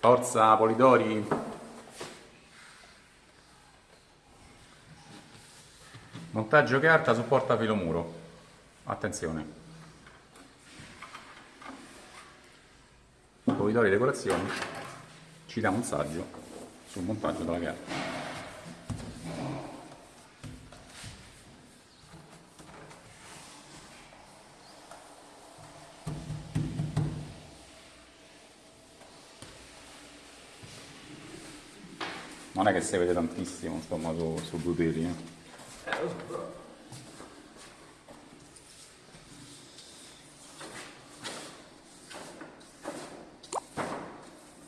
Forza Polidori. Montaggio carta su portafilo muro. Attenzione. Polidori Decorazioni ci dà un saggio sul montaggio della carta. Non è che si vede tantissimo insomma su, su due peli eh. Eh, lo so, però.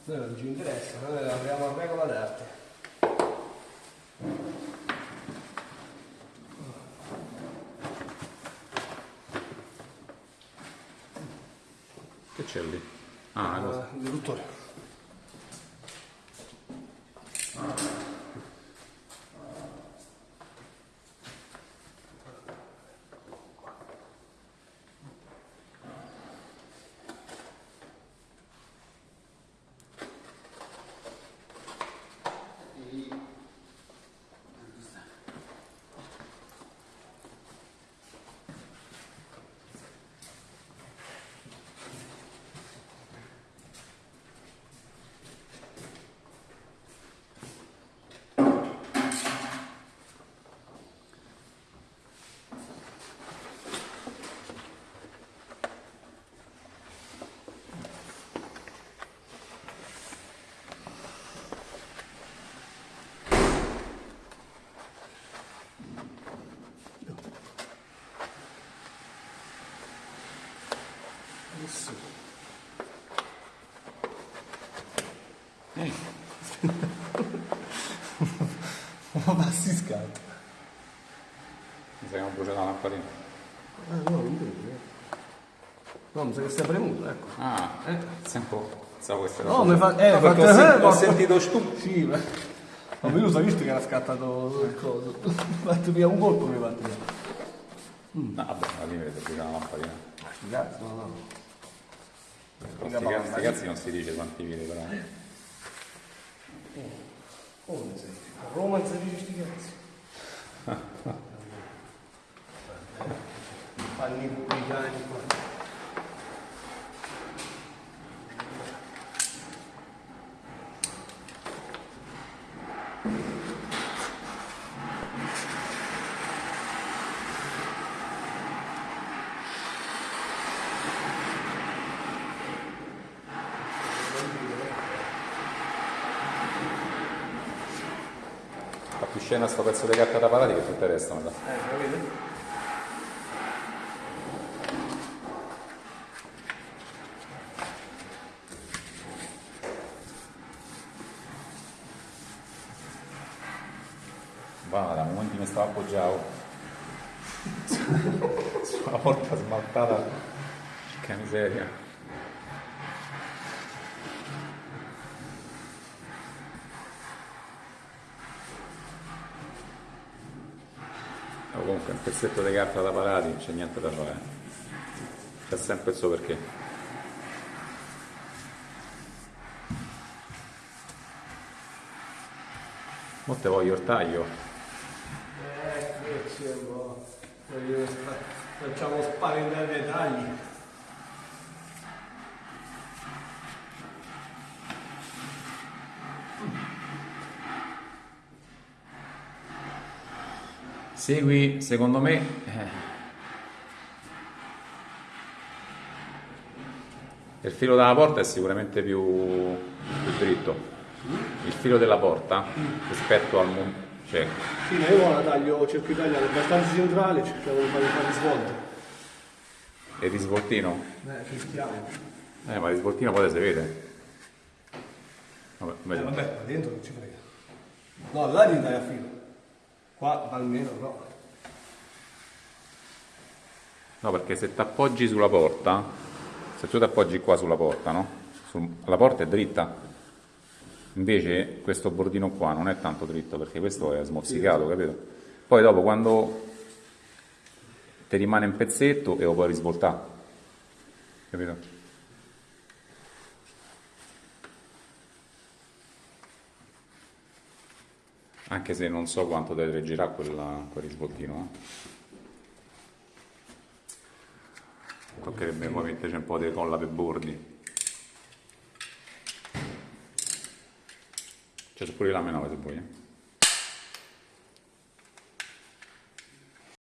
Noi non ci interessa, noi lavoriamo a regola d'arte. che c'è lì? ah Ah, il riduttore. Thank you. Ma passi scatto. mi sa che non brucia la lampadina Ah no, non vedo. No, mi sa che stai premuto, ecco. ah Eh. sento pensavo questo No, mi fa... Eh, no, perché ho, sen- eh, ho ma- sentito stu Sì, ma... Ma io l'ho visto che era scattato il coso. Mi ha fatto via un colpo mi ha fatto via. no vabbè alla fine vedete brucia la lampadina Sti cazzi, no, no. sti cazzi non si dice quanti vide però Come sei? A Roma non si dice sti cazzi. Fanno i pubblicani qua. Più scena sto pezzo di carta da parati che tutto il resto mi sa. Eh, capite? va da momenti mi stavo appoggiato sulla porta smaltata che miseria Oh, comunque un pezzetto di carta da parati non c'è niente da fare c'è sempre il suo perché Mo te voglio il taglio Eh. Voglio spa- Facciamo spaventare i dettagli. Segui, secondo me, eh, il filo della porta è sicuramente più, più dritto. Il filo della porta rispetto al mon- cioè, Sì, ma io la taglio, cerco di tagliare abbastanza centrale, cerchiamo di fare fare svolte. il risvoltino. Eh, fischiamo. Eh, ma il risvoltino poi si vede. Vabbè, Eh, vabbè, dentro non ci frega. No, là devi dare a filo. Qua almeno no. No, perché se ti appoggi sulla porta, se tu ti appoggi qua sulla porta, no? Sul- la porta è dritta. Invece questo bordino qua non è tanto dritto perché questo è smozzicato, capito? Poi dopo quando ti rimane un pezzetto e lo puoi risvoltare. Capito? Anche se non so quanto deve reggirà quella, quel risvoltino. Eh. Toccherebbe poi metterci un po' di colla per bordi. C'è pure la 9 se vuoi. Eh.